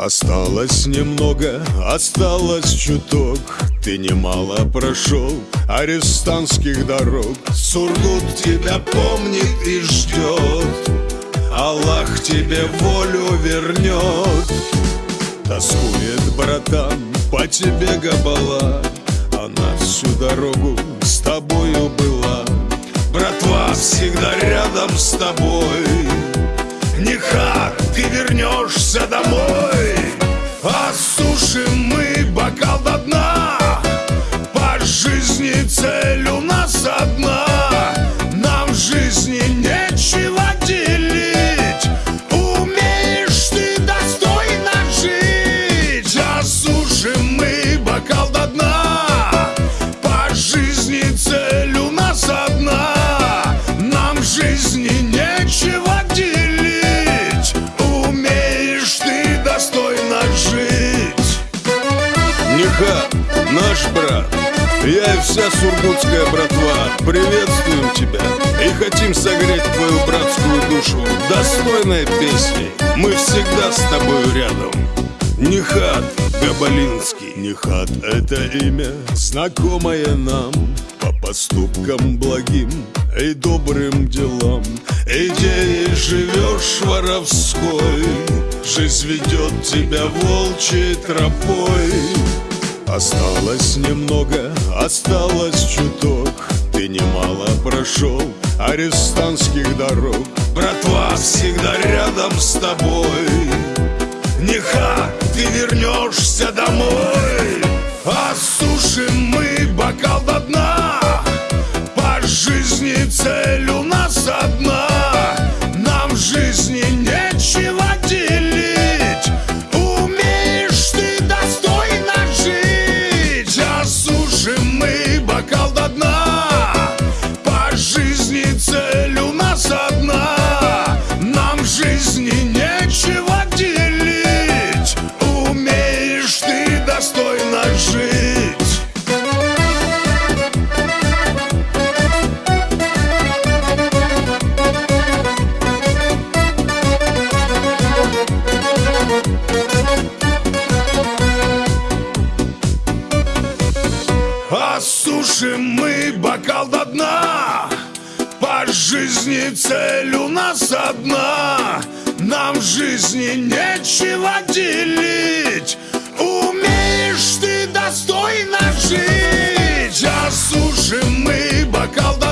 Осталось немного, осталось чуток. Ты немало прошел арестантских дорог. Сургут тебя помнит и ждет. Аллах тебе волю вернет. Тоскует братан по тебе габала. Она всю дорогу с тобою была. Братва всегда рядом с тобой. Неха, ты вернешься домой Осушим мы бокал до дна. По жизни цель у нас одна. Нам в жизни наш брат Я и вся сургутская братва Приветствуем тебя. И хотим согреть твою братскую душу Достойной песней. Мы всегда с тобою рядом. Нихат Габалинский. Нихат — это имя, знакомое нам. По поступкам благим и добрым делам. Идеей живешь воровской Жизнь ведет тебя волчьей тропой Осталось немного, осталось чуток. Ты немало прошел арестантских дорог. Братва всегда рядом с тобой Осушим мы бокал до дна. По жизни цель у нас одна. Нам в жизни нечего делить. Умеешь ты достойно жить. Осушим мы бокал до